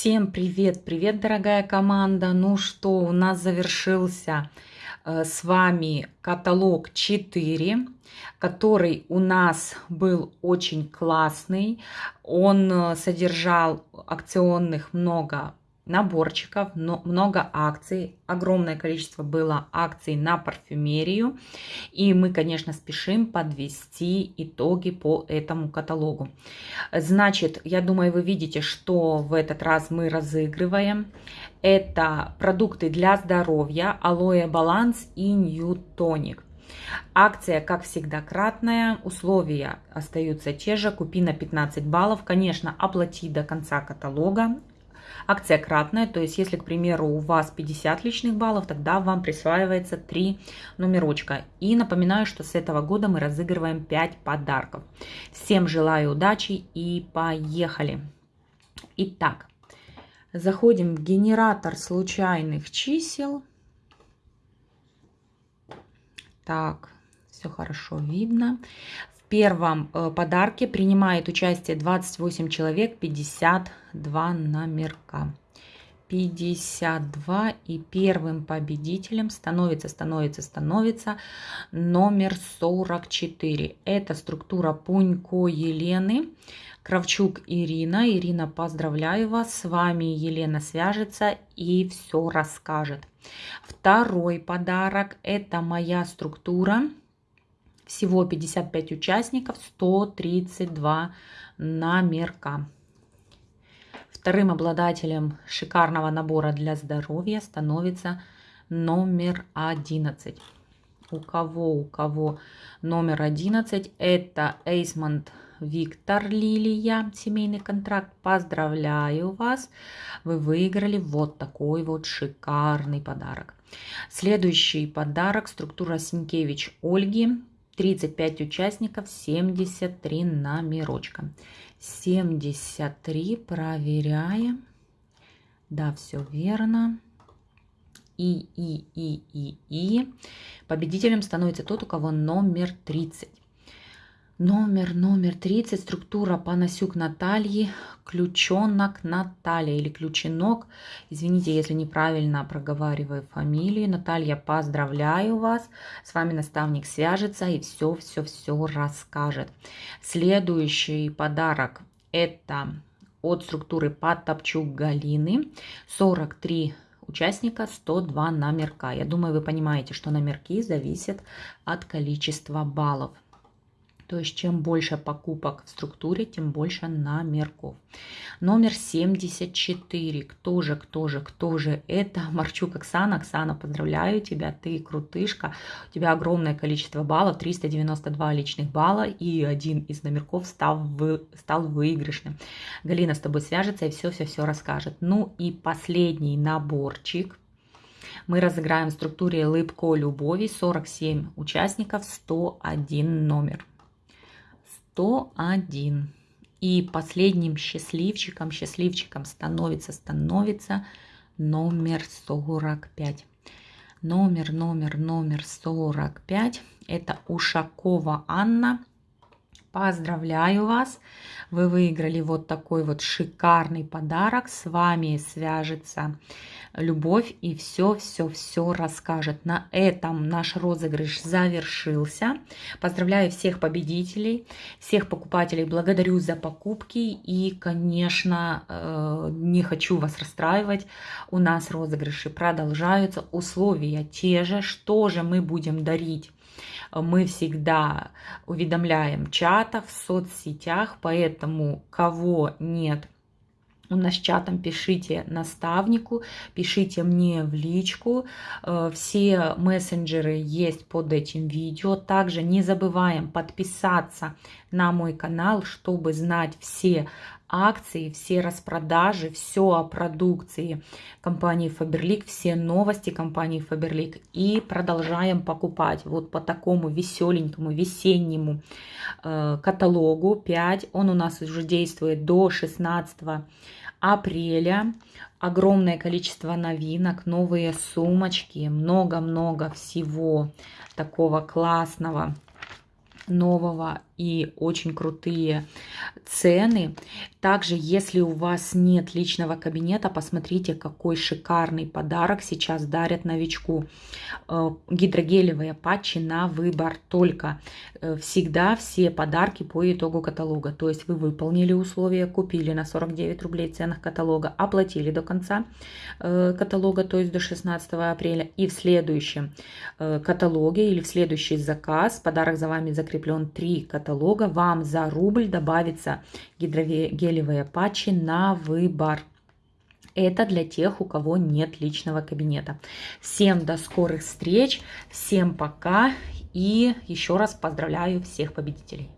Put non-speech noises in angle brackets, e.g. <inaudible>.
Всем привет, привет, дорогая команда. Ну что, у нас завершился э, с вами каталог 4, который у нас был очень классный. Он э, содержал акционных много наборчиков, но много акций, огромное количество было акций на парфюмерию. И мы, конечно, спешим подвести итоги по этому каталогу. Значит, я думаю, вы видите, что в этот раз мы разыгрываем. Это продукты для здоровья, алоэ баланс и ньютоник. Акция, как всегда, кратная, условия остаются те же, купи на 15 баллов, конечно, оплати до конца каталога, Акция кратная, то есть если, к примеру, у вас 50 личных баллов, тогда вам присваивается 3 номерочка. И напоминаю, что с этого года мы разыгрываем 5 подарков. Всем желаю удачи и поехали! Итак, заходим в генератор случайных чисел. Так, все хорошо видно первом э, подарке принимает участие 28 человек, 52 номерка. 52 и первым победителем становится, становится, становится номер 44. Это структура Пунько Елены, Кравчук Ирина. Ирина, поздравляю вас, с вами Елена свяжется и все расскажет. Второй подарок, это моя структура всего 55 участников, 132 номерка. Вторым обладателем шикарного набора для здоровья становится номер 11. У кого, у кого номер 11, это Эйсмонт Виктор Лилия, семейный контракт. Поздравляю вас, вы выиграли вот такой вот шикарный подарок. Следующий подарок, структура Синкевич Ольги, 35 участников, 73 номерочка. 73 проверяем. Да, все верно. И, и, и, и, и. Победителем становится тот, у кого номер 30. Номер, номер 30, структура Панасюк Натальи, ключенок Наталья или ключенок. Извините, если неправильно проговариваю фамилию. Наталья, поздравляю вас. С вами наставник свяжется и все-все-все расскажет. Следующий подарок это от структуры Потопчук Галины. 43 участника, 102 номерка. Я думаю, вы понимаете, что номерки зависят от количества баллов. То есть чем больше покупок в структуре, тем больше номерков. Номер 74. Кто же, кто же, кто же это? <laughs> Марчук Оксана. Оксана, поздравляю тебя, ты крутышка. У тебя огромное количество баллов, 392 личных балла, и один из номерков стал, вы, стал выигрышным. Галина с тобой свяжется и все-все-все расскажет. Ну и последний наборчик мы разыграем в структуре «Лыбко любови» 47 участников, 101 номер. 101. И последним счастливчиком, счастливчиком становится, становится номер 45. Номер, номер, номер 45. Это Ушакова Анна. Поздравляю вас! Вы выиграли вот такой вот шикарный подарок. С вами свяжется Любовь и все-все-все расскажет. На этом наш розыгрыш завершился. Поздравляю всех победителей, всех покупателей. Благодарю за покупки. И, конечно, э, не хочу вас расстраивать. У нас розыгрыши продолжаются. Условия те же. Что же мы будем дарить? Мы всегда уведомляем в чатах, в соцсетях, поэтому кого нет у нас чатом пишите наставнику, пишите мне в личку. Э, все мессенджеры есть под этим видео. Также не забываем подписаться на мой канал, чтобы знать все акции, все распродажи, все о продукции компании Faberlic, все новости компании Faberlic. И продолжаем покупать вот по такому веселенькому весеннему э, каталогу 5. Он у нас уже действует до 16 апреля. Огромное количество новинок, новые сумочки, много-много всего такого классного, нового и очень крутые цены. Также, если у вас нет личного кабинета, посмотрите, какой шикарный подарок сейчас дарят новичку. Э, гидрогелевые патчи на выбор только. Э, всегда все подарки по итогу каталога. То есть вы выполнили условия, купили на 49 рублей ценах каталога, оплатили до конца э, каталога, то есть до 16 апреля. И в следующем каталоге или в следующий заказ, подарок за вами закреплен 3 каталога, вам за рубль добавится гидрогелевые патчи на выбор. Это для тех, у кого нет личного кабинета. Всем до скорых встреч, всем пока и еще раз поздравляю всех победителей.